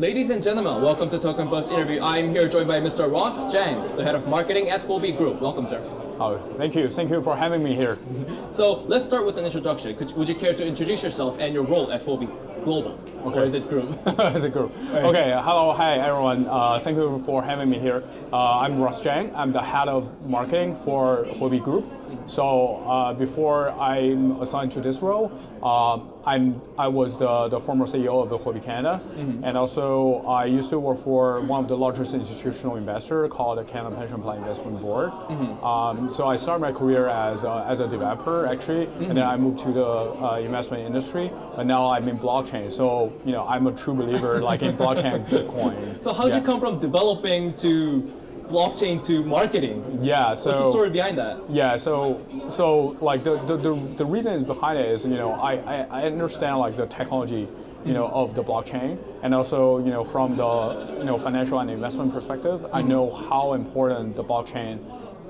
Ladies and gentlemen, welcome to Token Buzz interview. I'm here joined by Mr. Ross Zhang, the head of marketing at Huobi Group. Welcome, sir. Oh, thank you. Thank you for having me here. So let's start with an introduction. Could, would you care to introduce yourself and your role at Huobi Global? Okay. Or is it group? As a group. Right. Okay, hello, hi everyone. Uh, thank you for having me here. Uh, I'm Ross Zhang. I'm the head of marketing for Huobi Group. So uh, before I'm assigned to this role, uh, I'm, I was the, the former CEO of the Huobi Canada, mm -hmm. and also I used to work for one of the largest institutional investor called the Canada Pension Plan Investment Board. Mm -hmm. um, so I started my career as a, as a developer actually, mm -hmm. and then I moved to the uh, investment industry, and now I'm in blockchain. So you know I'm a true believer like in blockchain Bitcoin. So how did yeah. you come from developing to blockchain to marketing. Yeah, so what's the story behind that? Yeah, so so like the the, the, the reason is behind it is you know I, I, I understand like the technology you know of the blockchain and also you know from the you know financial and investment perspective mm -hmm. I know how important the blockchain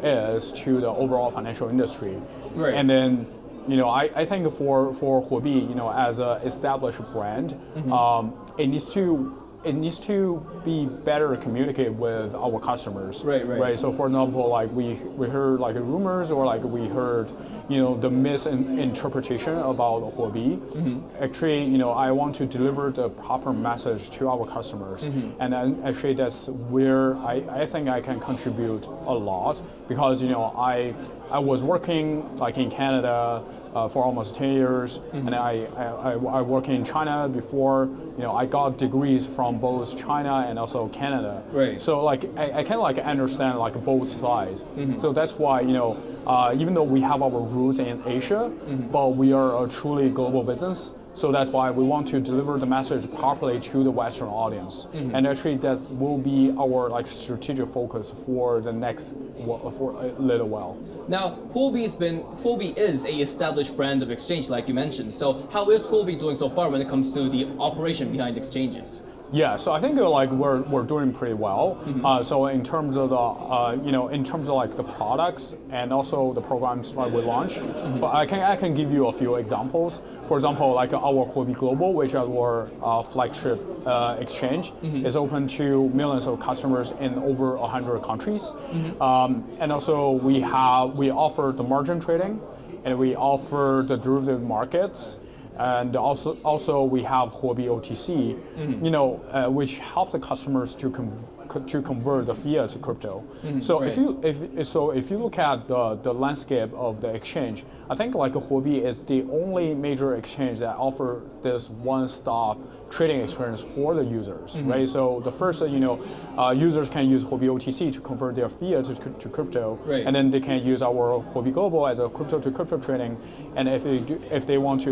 is to the overall financial industry. Right. And then you know, I, I think for for Huobi, you know, as a established brand, mm -hmm. um, it needs to it needs to be better communicated with our customers. Right, right. Right. So for example, like we we heard like rumors or like we heard, you know, the misinterpretation about Huobi. Mm -hmm. Actually, you know, I want to deliver the proper message to our customers, mm -hmm. and then actually that's where I, I think I can contribute a lot because you know I I was working like in Canada uh, for almost 10 years, mm -hmm. and I, I, I work in China before. You know, I got degrees from both China and also Canada. Right. So like, I, I of like understand like both sides. Mm -hmm. So that's why you know, uh, even though we have our roots in Asia, mm -hmm. but we are a truly global business. So that's why we want to deliver the message properly to the Western audience. Mm -hmm. And actually that will be our like strategic focus for the next, for a little while. Now, Huobi's been, Huobi is a established brand of exchange like you mentioned. So how is Huobi doing so far when it comes to the operation behind exchanges? Yeah, so I think uh, like we're, we're doing pretty well. Mm -hmm. uh, so in terms of the uh, you know in terms of like the products and also the programs that we launch, mm -hmm. I can I can give you a few examples. For example, like our Huobi Global, which is our uh, flagship uh, exchange, mm -hmm. is open to millions of customers in over hundred countries. Mm-hmm. Um, and also we have we offer the margin trading, and we offer the derivative markets and also also we have Huobi OTC, mm -hmm. you know, uh, which helps the customers to to convert the fiat to crypto. Mm -hmm, so right. if you if so if you look at the the landscape of the exchange, I think like Huobi is the only major exchange that offer this one-stop trading experience for the users, mm -hmm. right? So the first, you know, uh, users can use Huobi OTC to convert their fiat to, to crypto, right. and then they can use our Huobi Global as a crypto to crypto trading. And if they do, if they want to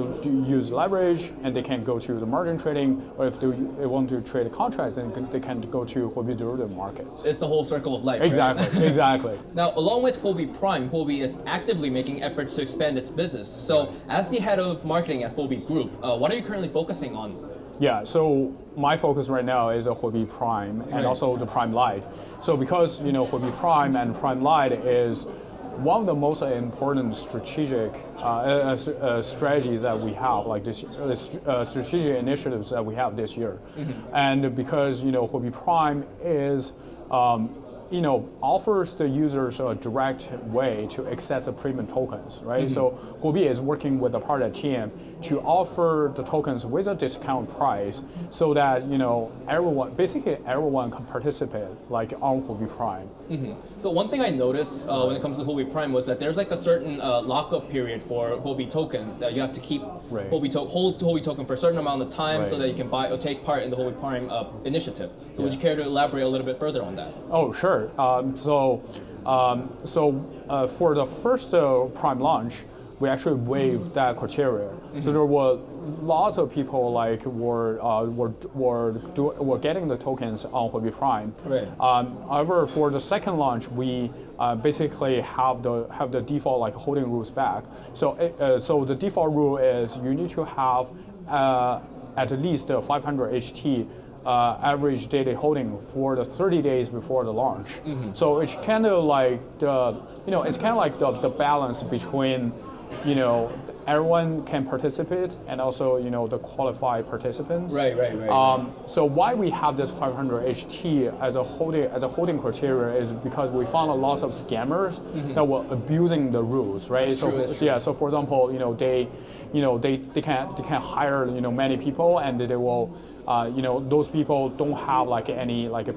use leverage, and they can go to the margin trading, or if they, they want to trade a contract, then they can go to Huobi derivative markets. It's the whole circle of life. Exactly, right? exactly. Now, along with Huobi Prime, Huobi is actively making efforts to expand its business. So, as the head of marketing at Huobi Group, uh, what are you currently focusing on? Yeah, so my focus right now is a Huobi Prime and right. also the Prime Lite. So because you know Huobi Prime and Prime Lite is one of the most important strategic uh, uh, uh, strategies that we have, like this uh, uh, strategic initiatives that we have this year, mm -hmm. and because you know Huobi Prime is um, you know, offers the users a direct way to access the premium tokens, right? Mm -hmm. So Huobi is working with a part of the partner team to offer the tokens with a discount price so that, you know, everyone, basically everyone can participate like on Huobi Prime. Mm -hmm. So one thing I noticed uh, when it comes to Huobi Prime was that there's like a certain uh, lockup period for Huobi token that you have to keep right. Huobi to hold Huobi token for a certain amount of time right. so that you can buy or take part in the Huobi Prime uh, initiative. So yeah. would you care to elaborate a little bit further on that? Oh, sure. Um, so, um, so uh, for the first uh, prime launch, we actually waived that criteria. Mm -hmm. So there were lots of people like were uh, were were do, were getting the tokens on Huobi Prime. Right. Um, however, for the second launch, we uh, basically have the have the default like holding rules back. So uh, so the default rule is you need to have uh, at least 500 HT uh, average daily holding for the 30 days before the launch. Mm -hmm. So it's kind of like the, you know, it's kind of like the, the balance between, you know, everyone can participate, and also you know the qualified participants. Right, right, right. Um, so why we have this 500 HT as a holding as a holding criteria is because we found a lot of scammers that were abusing the rules, right? That's so true, for- yeah, so for example, you know they, you know they, they can they can hire you know many people and they will, uh, you know those people don't have like any like.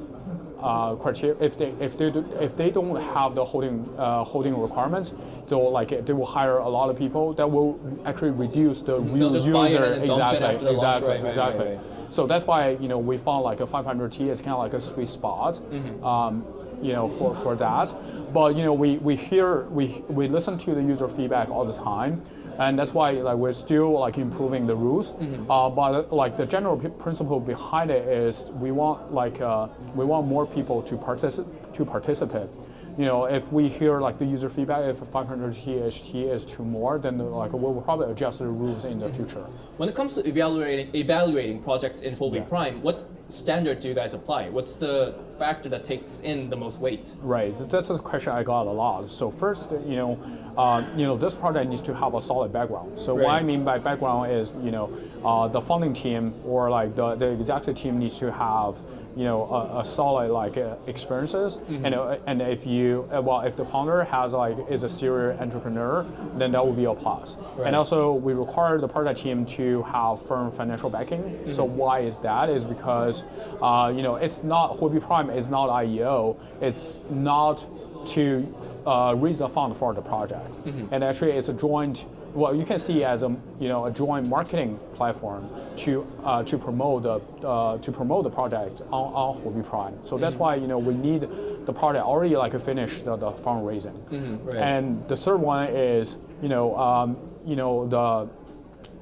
Uh, criteria if they if they do, if they don't have the holding uh, holding requirements, they'll like they will hire a lot of people that will actually reduce the real buy it user and then dump it exactly after the launch. exactly Right, exactly. right, right. So that's why you know we found like a 500T is kind of like a sweet spot, Mm-hmm. um, you know, for, for that. But you know we, we hear we we listen to the user feedback all the time, and that's why like we're still like improving the rules. Mm-hmm. Uh, but like the general principle behind it is we want like uh, we want more people to participate to participate. You know, if we hear like the user feedback, if 500 THT is too more, then like we'll probably adjust the rules in the future. When it comes to evaluating evaluating projects in Yeah. Prime, what standard do you guys apply? What's the factor that takes in the most weight? Right, that's a question I got a lot. So first, you know, uh, you know, this project needs to have a solid background. So what I mean by background is, you know, uh, the funding team or like the, the executive team needs to have, you know, a, a solid like uh, experiences. And uh, and if you uh, well, if the founder has like is a serial entrepreneur, then that will be a plus. Right. And also we require the project team to have firm financial backing. So why is that? Is because uh, you know it's not Huobi Prime is not IEO. It's not to uh, raise the fund for the project. And actually, it's a joint. Well, you can see as a you know a joint marketing platform to uh, to promote the uh, to promote the project on on Huobi Prime. So that's why you know we need the project already like finish the, the fundraising. right. And the third one is you know um, you know the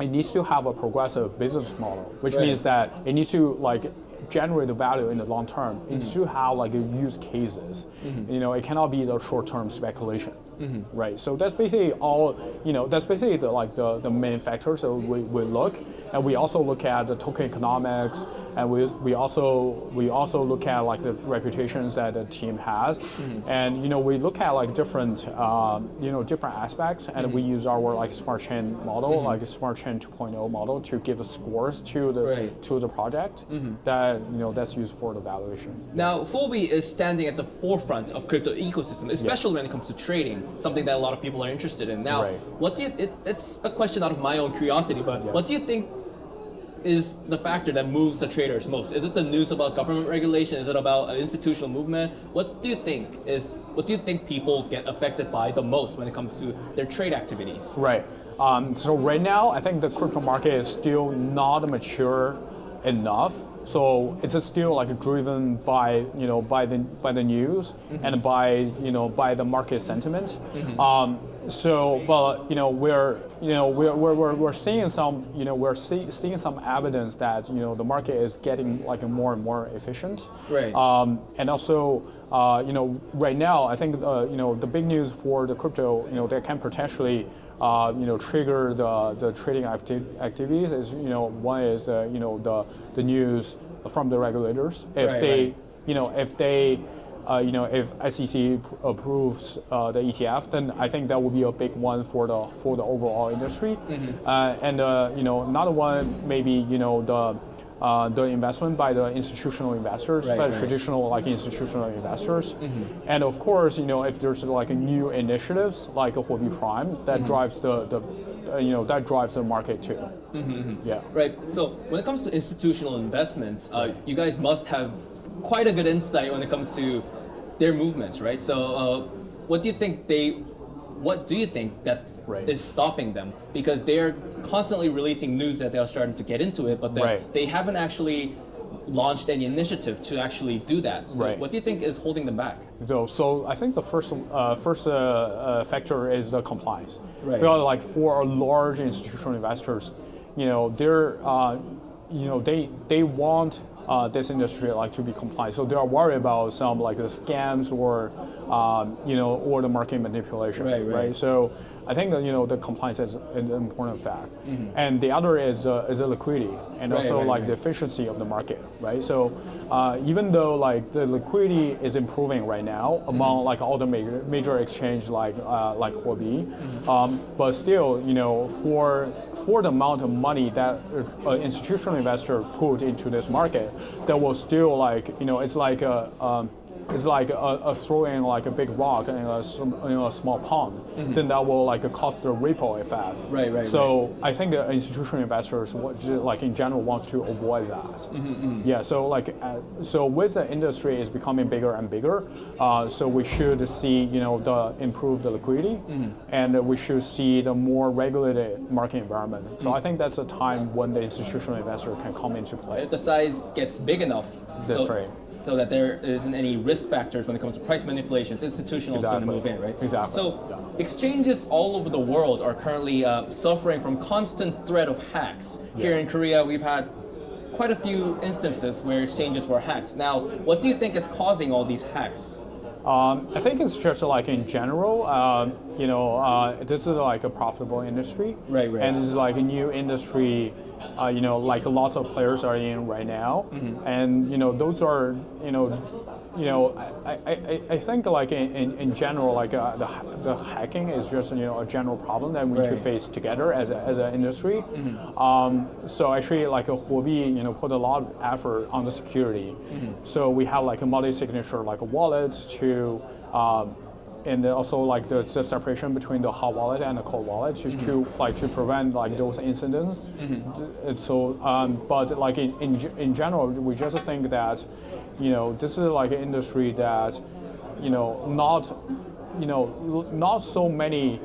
it needs to have a progressive business model, which Right. means that it needs to like generate the value in the long term. It needs to have like use cases. You know, it cannot be the short term speculation. Mm-hmm. Right. So that's basically all. You know, that's basically the, like the, the main factors that we, we look, and we also look at the token economics, and we, we also we also look at like the reputations that the team has, mm-hmm. and you know we look at like different um, you know different aspects, and we mm-hmm. use our like smart chain model, like a smart chain 2.0 model, to give scores to the Right. to the project that you know that's used for the valuation. Now, Huobi is standing at the forefront of crypto ecosystem, especially when it comes to trading, something that a lot of people are interested in. Now, Right. what do you? It, it's a question out of my own curiosity, but what do you think is the factor that moves the traders most? Is it the news about government regulation? Is it about an institutional movement? What do you think is? What do you think people get affected by the most when it comes to their trade activities? Right. Um, so right now, I think the crypto market is still not mature enough. So it's still like driven by you know by the by the news and by you know by the market sentiment. Um, so, but you know we're you know we're, we're, we're, we're seeing some you know we're see, seeing some evidence that you know the market is getting like more and more efficient. Right. Um, and also, uh, you know, right now, I think uh, you know the big news for the crypto, you know, that can potentially, uh, you know, trigger the, the trading acti- activities is, you know, one is, uh, you know, the the news from the regulators. If Right, they, right. you know, if they. Uh, you know, if SEC pr- approves uh, the ETF, then I think that will be a big one for the for the overall industry. Mm-hmm. Uh, and uh, you know, another one maybe you know the uh, the investment by the institutional investors, Right, by right. traditional like institutional investors, Mm-hmm. and of course, you know, if there's like a new initiatives like a Huobi Prime that Mm-hmm. drives the, the uh, you know that drives the market too. Mm-hmm, Yeah. Right. So when it comes to institutional investment, uh, you guys must have quite a good insight when it comes to their movements, right? So uh, what do you think they? What do you think that is stopping them? Because they are constantly releasing news that they are starting to get into it, but they, Right. they haven't actually launched any initiative to actually do that. So Right. what do you think is holding them back? So, so I think the first uh, first uh, uh, factor is the compliance. Right. Because like for large institutional investors, you know, they're uh, you know they they want uh, this industry like to be compliant. So they are worried about some like the scams or um, you know or the market manipulation. Right, right. So I think that, you know the compliance is an important fact, and the other is uh, is the liquidity and Right, also right, like right. the efficiency of the market, right? So uh, even though like the liquidity is improving right now among like all the major major exchange like uh, like Huobi, um, but still you know for for the amount of money that uh, an institutional investor put into this market, that will still like you know it's like a um, it's like a, a throwing like a big rock in a, in a small pond, then that will like cause the ripple effect. Mm-hmm. Right, right, So I think the institutional investors, like in general, want to avoid that. Mm-hmm, Yeah. So like, uh, so with the industry is becoming bigger and bigger, uh, so we should see you know the improved liquidity, Mm-hmm. and we should see the more regulated market environment. Mm. So I think that's a time when the institutional investor can come into play. If the size gets big enough, That's so, right. So that there isn't any risk factors when it comes to price manipulations, institutionals Exactly. going to move in, right? Exactly. So Yeah. exchanges all over the world are currently uh, suffering from constant threat of hacks. Here in Korea, we've had quite a few instances where exchanges were hacked. Now, what do you think is causing all these hacks? Um, I think it's just like in general, um, you know, uh, this is like a profitable industry, Right, right. And this is like a new industry, uh, you know, like lots of players are in right now, Mm-hmm. and you know, those are, you know, you know, I, I, I- I think like in, in, in general, like uh, the, the hacking is just you know a general problem that we need to face together as, a, as an industry. Mm-hmm. Um, so actually, like a Huobi, you know, put a lot of effort on the security. Mm-hmm. So we have like a multi-signature, like a wallet to, um, and also like the, the separation between the hot wallet and the cold wallet to, to like to prevent like those incidents. And So, um, but like in, in in general, we just think that, you know, this is like an industry that, you know, not, you know, not so many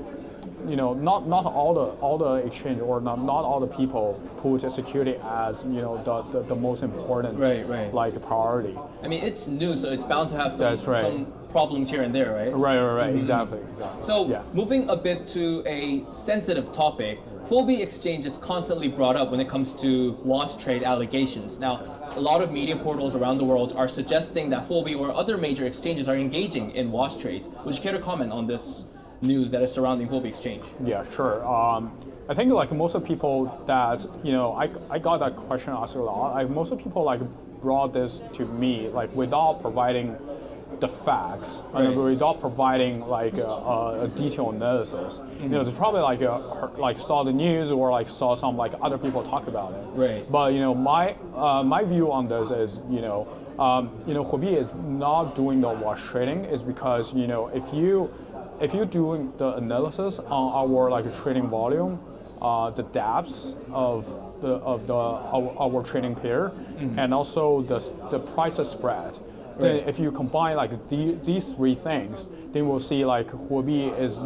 you know, not not all the all the exchange or not, not all the people put security as you know the, the, the most important Right, right. like priority. I mean, it's new, so it's bound to have some, right. some problems here and there, right? Right, right, right. Exactly, exactly. So, yeah. moving a bit to a sensitive topic, Huobi Exchange is constantly brought up when it comes to wash trade allegations. Now, a lot of media portals around the world are suggesting that Huobi or other major exchanges are engaging in wash trades. Would you care to comment on this news that is surrounding Huobi Exchange? Yeah, sure. Um, I think like most of people that you know, I, I got that question asked a lot. I, most of people like brought this to me like without providing the facts and without providing like a, a, detailed analysis. You know, it's probably like a, like saw the news or like saw some like other people talk about it. Right. But you know, my uh, my view on this is you know, um, you know, Huobi is not doing the wash trading is because you know if you if you're doing the analysis on our like trading volume, uh, the depths of the of the our, our trading pair, and also the the price spread. Then Right. if you combine like the, these three things, then we'll see like Huobi is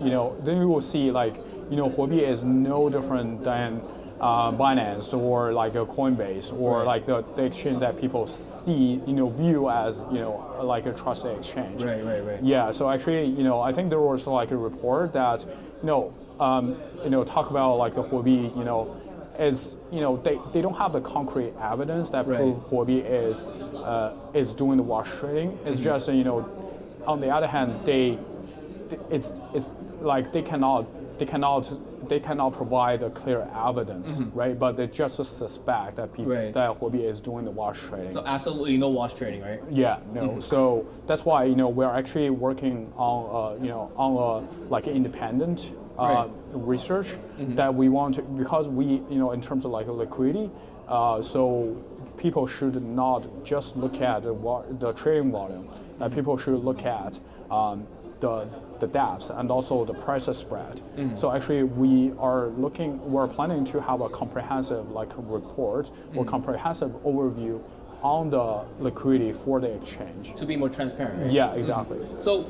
you know then you will see like you know Huobi is no different than uh, Binance or like a Coinbase or Right. like the, the exchange that people see you know view as you know like a trusted exchange. Right, right, right. Yeah, so actually, you know, I think there was like a report that, you know, um, you know, talk about like the Huobi, you know, is you know they, they don't have the concrete evidence that Right. prove Huobi is uh, is doing the wash trading. It's just you know, on the other hand, they it's it's like they cannot they cannot they cannot provide a clear evidence, right? But they just suspect that people Right. that Huobi is doing the wash trading. So, absolutely no wash trading, right? Yeah, no. So that's why you know we're actually working on uh, you know on a like independent Right. research that we want to because we you know in terms of like liquidity, uh, so people should not just look at the, the trading volume. Uh, people should look at um, the the depths and also the price spread. So actually, we are looking. We're planning to have a comprehensive like report or comprehensive overview on the liquidity for the exchange. To be more transparent, right? Yeah, exactly. So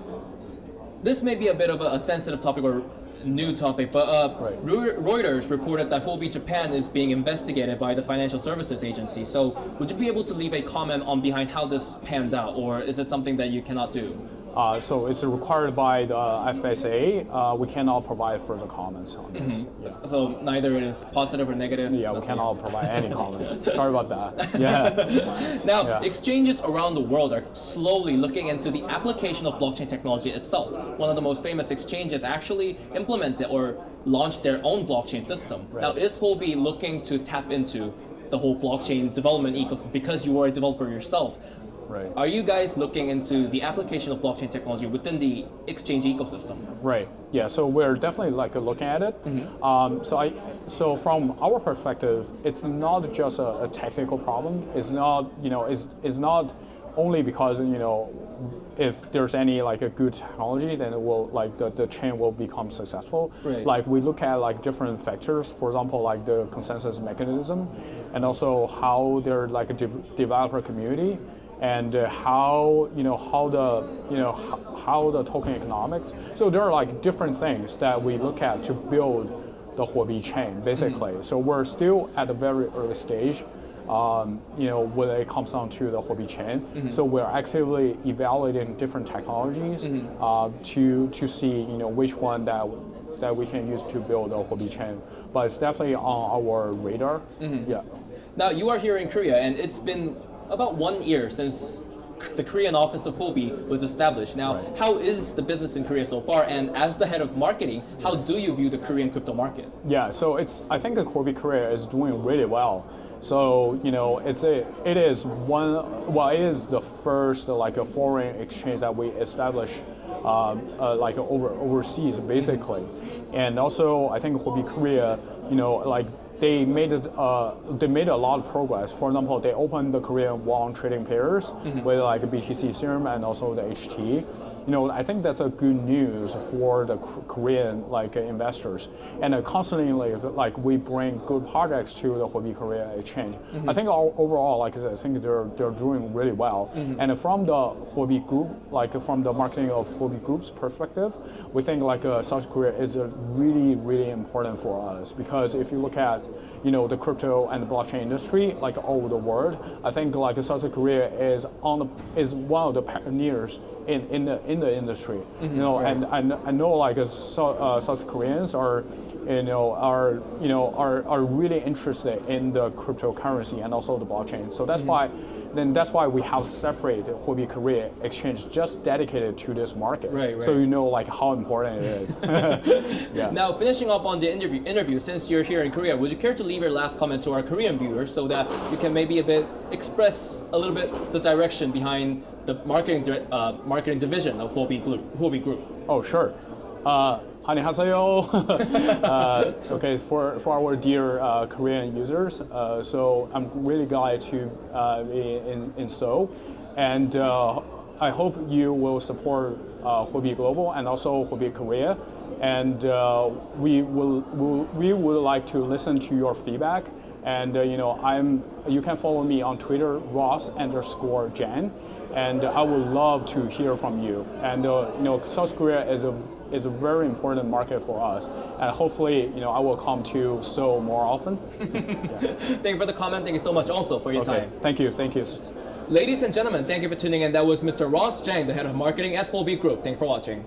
this may be a bit of a, a sensitive topic or new topic, but uh, Right. Reuters reported that Huobi Japan is being investigated by the Financial Services Agency. So would you be able to leave a comment on behind how this panned out, or is it something that you cannot do? Uh, so it's required by the FSA. Uh, we cannot provide further comments on this. Mm-hmm. Yeah. So neither it is positive or negative. Yeah, we cannot provide any comments. Sorry about that. Yeah. now, Yeah. exchanges around the world are slowly looking into the application of blockchain technology itself. One of the most famous exchanges actually implemented or launched their own blockchain system. Now, is Huobi looking to tap into the whole blockchain development ecosystem because you are a developer yourself? Right. Are you guys looking into the application of blockchain technology within the exchange ecosystem? Right. Yeah. So we're definitely like looking at it. Um, so I, so from our perspective, it's not just a, a technical problem. It's not, you know, it's, it's not only because you know, if there's any like a good technology, then it will like the, the chain will become successful. Right. Like we look at like different factors. For example, like the consensus mechanism, and also how they're like a dev- developer community and uh, how you know how the you know how, the token economics. So there are like different things that we look at to build the Huobi chain, basically. So we're still at a very early stage. Um, you know, when it comes down to the Huobi chain, so we're actively evaluating different technologies uh, to to see you know which one that that we can use to build a Huobi chain. But it's definitely on our radar. Yeah. Now, you are here in Korea, and it's been about one year since the Korean office of Huobi was established. Now, Right. how is the business in Korea so far? And as the head of marketing, how do you view the Korean crypto market? Yeah, so it's I think the Huobi Korea is doing really well. So you know, it's a it is one well, it is the first like a foreign exchange that we establish, um, uh, like over overseas basically, and also I think Huobi Korea, you know, like they made uh, they made a lot of progress. For example, they opened the Korean won trading pairs with like BTC Serum and also the HT. You know, I think that's a good news for the Korean like investors. And uh, constantly, like we bring good projects to the Huobi Korea exchange. I think all, overall, like I said, I think they're they're doing really well. And from the Huobi group, like from the marketing of Huobi group's perspective, we think like uh, South Korea is uh, really really important for us because if you look at you know the crypto and the blockchain industry like all over the world, I think like South Korea is on the is one of the pioneers in, in the in the industry. you know, and I, I know like uh, so, uh, South Koreans are you know are you know are, are really interested in the cryptocurrency and also the blockchain. So that's why then that's why we have separate Huobi Korea exchange just dedicated to this market. Right, So you know like how important it is. yeah. Now, finishing up on the interview, interview, since you're here in Korea, would you care to leave your last comment to our Korean viewers so that you can maybe a bit express a little bit the direction behind the marketing uh, marketing division of Huobi Group? Huobi Group. Oh, sure. Uh, 안녕하세요. uh, okay, for, for our dear uh, Korean users, uh, so I'm really glad to uh, be in, in Seoul. And uh, I hope you will support uh, Huobi Global and also Huobi Korea. And uh, we, will, will, we would like to listen to your feedback. And uh, you know, I'm, you can follow me on Twitter, Ross underscore Jan and I would love to hear from you. And uh, you know, South Korea is a is a very important market for us, and hopefully, you know, I will come to Seoul more often. Thank you for the comment. Thank you so much also for your Okay, time. thank you, thank you. Ladies and gentlemen, thank you for tuning in. That was Mr. Ross Zhang, the head of marketing at Huobi Group. Thank you for watching.